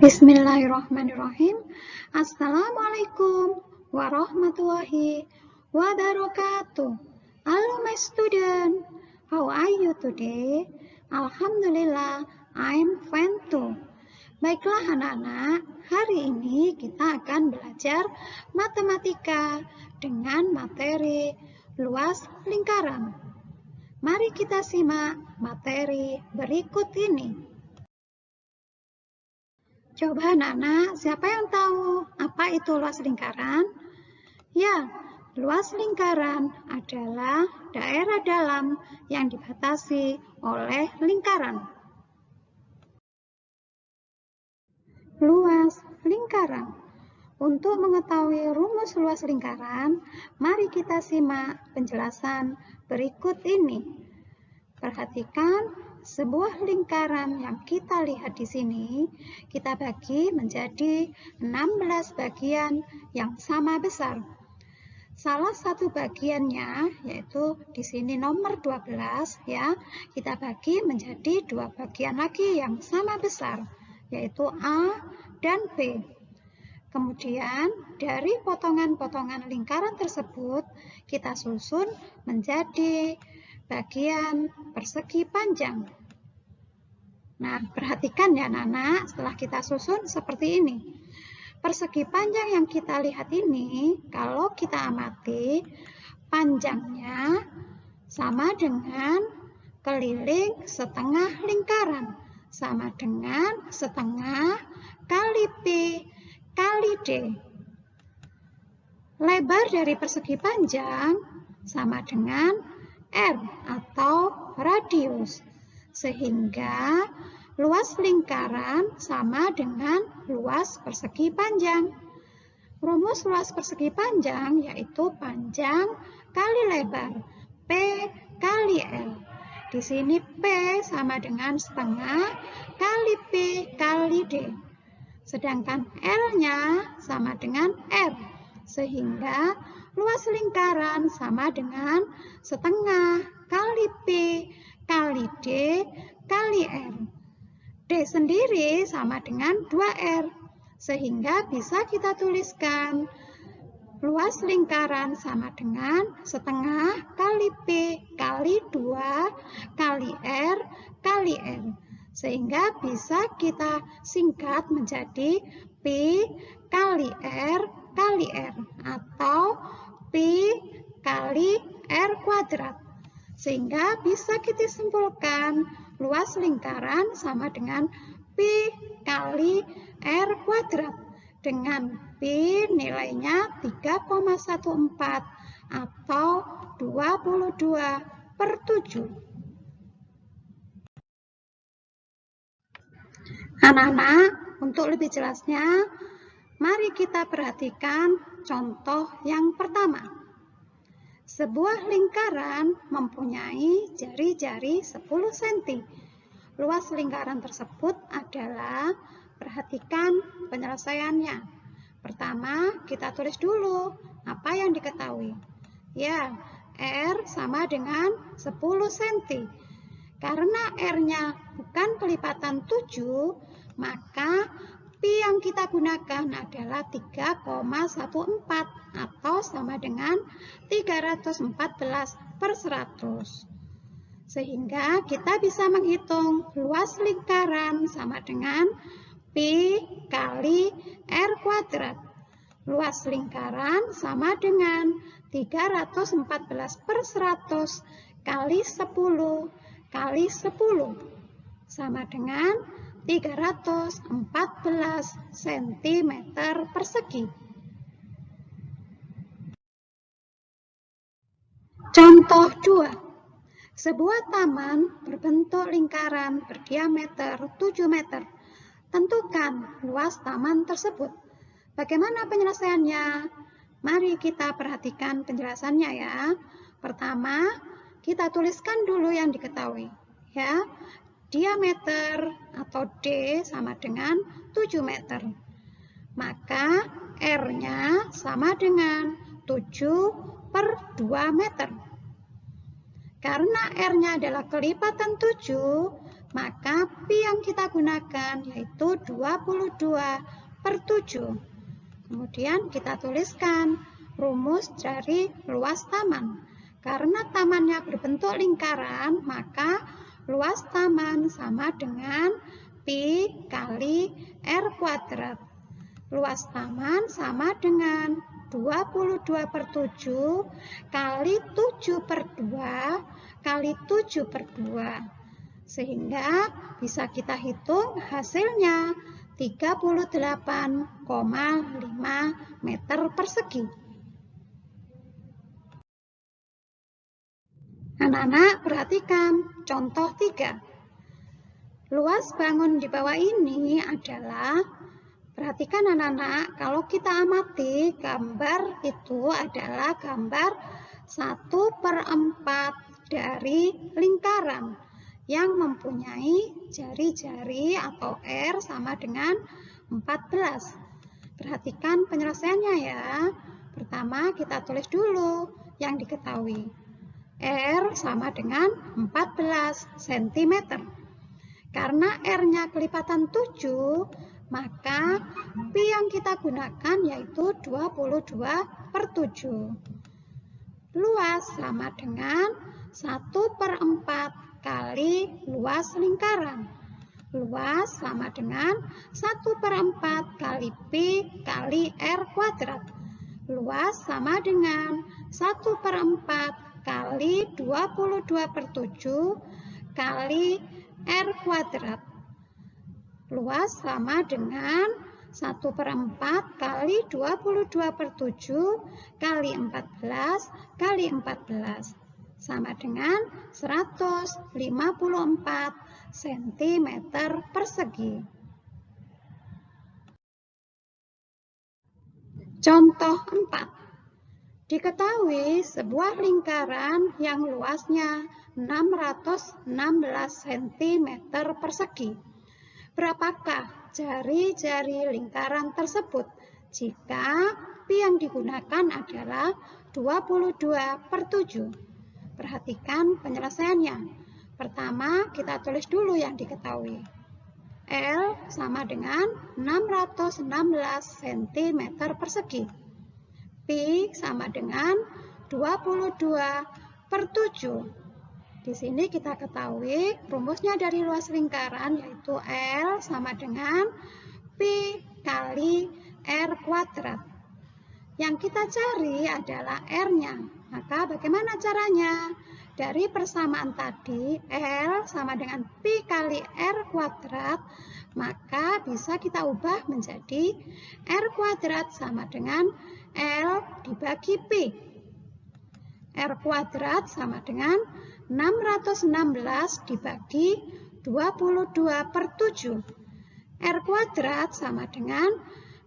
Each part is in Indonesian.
Bismillahirrahmanirrahim. Assalamualaikum warahmatullahi wabarakatuh. Hello my student. How are you today? Alhamdulillah, I'm fine too. Baiklah anak-anak, hari ini kita akan belajar matematika dengan materi luas lingkaran. Mari kita simak materi berikut ini. Coba anak-anak, siapa yang tahu apa itu luas lingkaran? Ya, luas lingkaran adalah daerah dalam yang dibatasi oleh lingkaran. Luas lingkaran. Untuk mengetahui rumus luas lingkaran, mari kita simak penjelasan berikut ini. Perhatikan sebuah lingkaran yang kita lihat di sini, kita bagi menjadi 16 bagian yang sama besar. Salah satu bagiannya, yaitu di sini nomor 12, ya, kita bagi menjadi dua bagian lagi yang sama besar, yaitu A dan B. Kemudian, dari potongan-potongan lingkaran tersebut, kita susun menjadi bagian persegi panjang. Nah, perhatikan ya Nana, setelah kita susun seperti ini. Persegi panjang yang kita lihat ini, kalau kita amati, panjangnya sama dengan keliling setengah lingkaran. Sama dengan setengah kali P kali D. Lebar dari persegi panjang sama dengan R atau radius. Sehingga luas lingkaran sama dengan luas persegi panjang. Rumus luas persegi panjang yaitu panjang kali lebar. P kali L. Di sini P sama dengan setengah kali P kali D. Sedangkan L-nya sama dengan R. Sehingga luas lingkaran sama dengan setengah kali P kali D kali R. D sendiri sama dengan 2R. Sehingga bisa kita tuliskan luas lingkaran sama dengan setengah kali P kali 2 kali R kali R. Sehingga bisa kita singkat menjadi P kali R kali R atau P kali R kuadrat. Sehingga bisa kita simpulkan luas lingkaran sama dengan P kali R kuadrat. Dengan P nilainya 3,14 atau 22 per 7. Anak-anak, untuk lebih jelasnya, mari kita perhatikan contoh yang pertama. Sebuah lingkaran mempunyai jari-jari 10 cm. Luas lingkaran tersebut adalah, perhatikan penyelesaiannya. Pertama, kita tulis dulu apa yang diketahui. Ya, R sama dengan 10 cm. Karena R-nya bukan kelipatan 7, maka Pi yang kita gunakan adalah 3,14 atau sama dengan 314 per 100. Sehingga kita bisa menghitung luas lingkaran sama dengan Pi kali R kuadrat. Luas lingkaran sama dengan 314 per 100 kali 10 kali 10 sama dengan 314 cm persegi. Contoh 2. Sebuah taman berbentuk lingkaran berdiameter 7 meter. Tentukan luas taman tersebut. Bagaimana penyelesaiannya? Mari kita perhatikan penjelasannya ya. Pertama, kita tuliskan dulu yang diketahui. Ya, diameter atau D sama dengan 7 meter. Maka R-nya sama dengan 7 per 2 meter. Karena R-nya adalah kelipatan 7, maka pi yang kita gunakan yaitu 22 per 7. Kemudian kita tuliskan rumus dari luas taman. Karena tamannya berbentuk lingkaran, maka luas taman sama dengan pi kali r kuadrat. Luas taman sama dengan 22 per 7 kali 7 per 2 kali 7 per 2. Sehingga bisa kita hitung hasilnya 38,5 meter persegi. Anak-anak perhatikan contoh 3. Luas bangun di bawah ini adalah, perhatikan anak-anak, kalau kita amati gambar itu adalah gambar 1 per 4 dari lingkaran yang mempunyai jari-jari atau R sama dengan 14. Perhatikan penyelesaiannya ya. Pertama kita tulis dulu yang diketahui. R sama dengan 14 cm. Karena R-nya kelipatan 7, maka Pi yang kita gunakan yaitu 22 per 7. Luas sama dengan 1 per 4 kali luas lingkaran. Luas sama dengan 1 per 4 kali P kali R kuadrat. Luas sama dengan 1 per 4 kali 22 per 7 kali R kuadrat. Luas sama dengan 1 per 4 kali 22 per 7 kali 14 kali 14 sama dengan 154 cm persegi. Contoh 4. Diketahui sebuah lingkaran yang luasnya 616 cm persegi. Berapakah jari-jari lingkaran tersebut jika pi yang digunakan adalah 22 per 7? Perhatikan penyelesaiannya. Pertama, kita tulis dulu yang diketahui. L sama dengan 616 cm persegi. P sama dengan 22 per 7. Di sini kita ketahui rumusnya dari luas lingkaran yaitu L sama dengan P kali R kuadrat. Yang kita cari adalah R-nya. Maka bagaimana caranya? Dari persamaan tadi, L sama dengan Pi kali R kuadrat, maka bisa kita ubah menjadi R kuadrat sama dengan L dibagi Pi. R kuadrat sama dengan 616 dibagi 22 per 7. R kuadrat sama dengan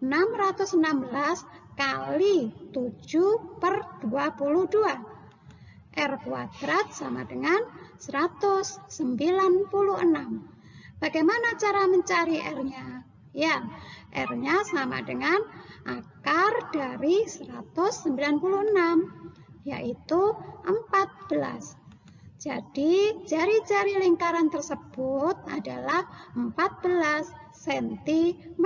616 kali 7 per 22. R kuadrat sama dengan 196. Bagaimana cara mencari R-nya? Ya, R-nya sama dengan akar dari 196, yaitu 14. Jadi, jari-jari lingkaran tersebut adalah 14 cm.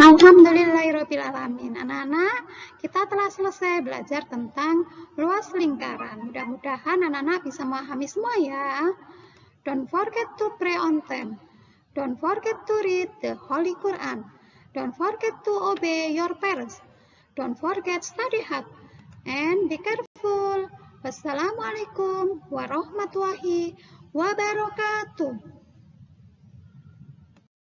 Alhamdulillahirrahmanirrahim. Anak-anak, kita telah selesai belajar tentang luas lingkaran. Mudah-mudahan anak-anak bisa memahami semua ya. Don't forget to pray on time. Don't forget to read the Holy Quran. Don't forget to obey your parents. Don't forget study hard. And be careful. Wassalamualaikum warahmatullahi wabarakatuh.